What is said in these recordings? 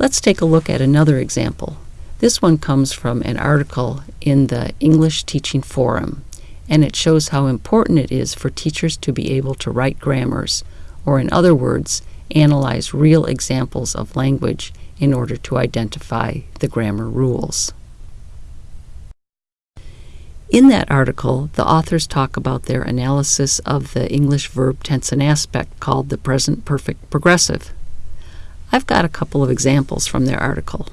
Let's take a look at another example. This one comes from an article in the English Teaching Forum, and it shows how important it is for teachers to be able to write grammars, or in other words, analyze real examples of language in order to identify the grammar rules. In that article, the authors talk about their analysis of the English verb tense and aspect called the present perfect progressive. I've got a couple of examples from their article.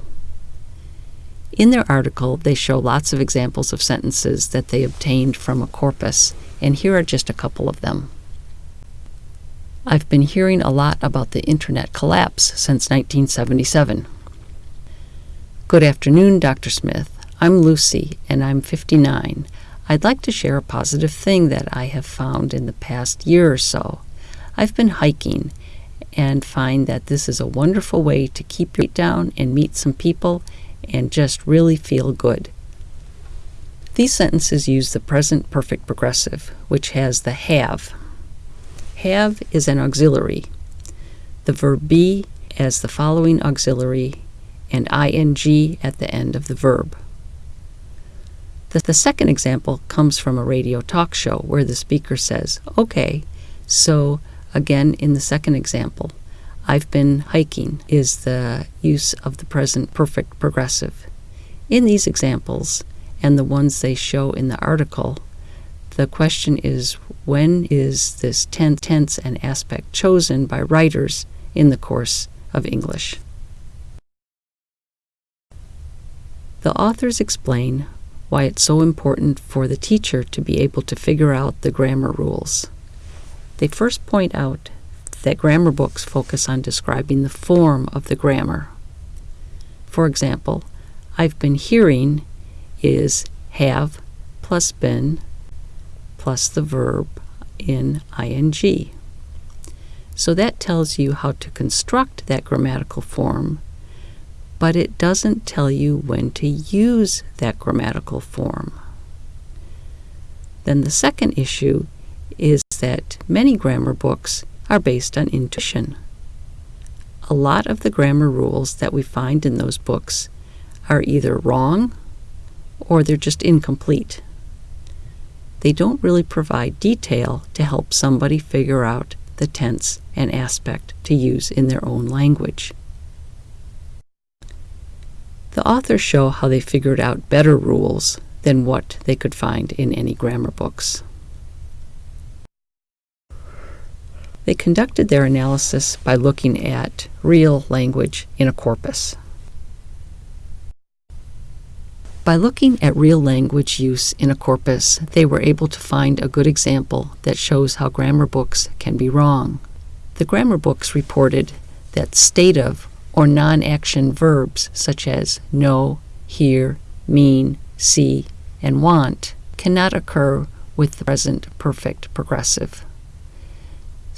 In their article, they show lots of examples of sentences that they obtained from a corpus, and here are just a couple of them. I've been hearing a lot about the internet collapse since 1977. Good afternoon, Dr. Smith. I'm Lucy, and I'm 59. I'd like to share a positive thing that I have found in the past year or so. I've been hiking and find that this is a wonderful way to keep your weight down and meet some people and just really feel good. These sentences use the present perfect progressive, which has the have have is an auxiliary. The verb be as the following auxiliary and ing at the end of the verb. The, the second example comes from a radio talk show where the speaker says, Okay, so again in the second example, I've been hiking is the use of the present perfect progressive. In these examples, and the ones they show in the article, the question is when is this tense, tense and aspect chosen by writers in the course of English? The authors explain why it's so important for the teacher to be able to figure out the grammar rules. They first point out that grammar books focus on describing the form of the grammar. For example, I've been hearing is have plus been plus the verb in ing. So that tells you how to construct that grammatical form, but it doesn't tell you when to use that grammatical form. Then the second issue is that many grammar books are based on intuition. A lot of the grammar rules that we find in those books are either wrong or they're just incomplete they don't really provide detail to help somebody figure out the tense and aspect to use in their own language. The authors show how they figured out better rules than what they could find in any grammar books. They conducted their analysis by looking at real language in a corpus. By looking at real language use in a corpus, they were able to find a good example that shows how grammar books can be wrong. The grammar books reported that stative or non-action verbs such as know, hear, mean, see, and want cannot occur with the present perfect progressive.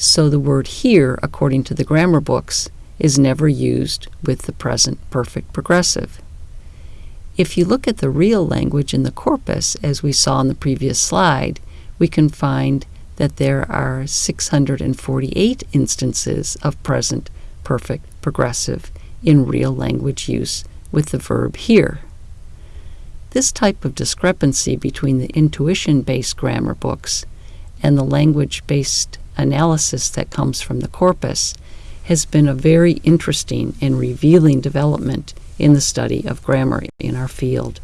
So the word hear, according to the grammar books, is never used with the present perfect progressive. If you look at the real language in the corpus, as we saw in the previous slide, we can find that there are 648 instances of present perfect progressive in real language use with the verb hear. This type of discrepancy between the intuition-based grammar books and the language-based analysis that comes from the corpus has been a very interesting and revealing development in the study of grammar in our field.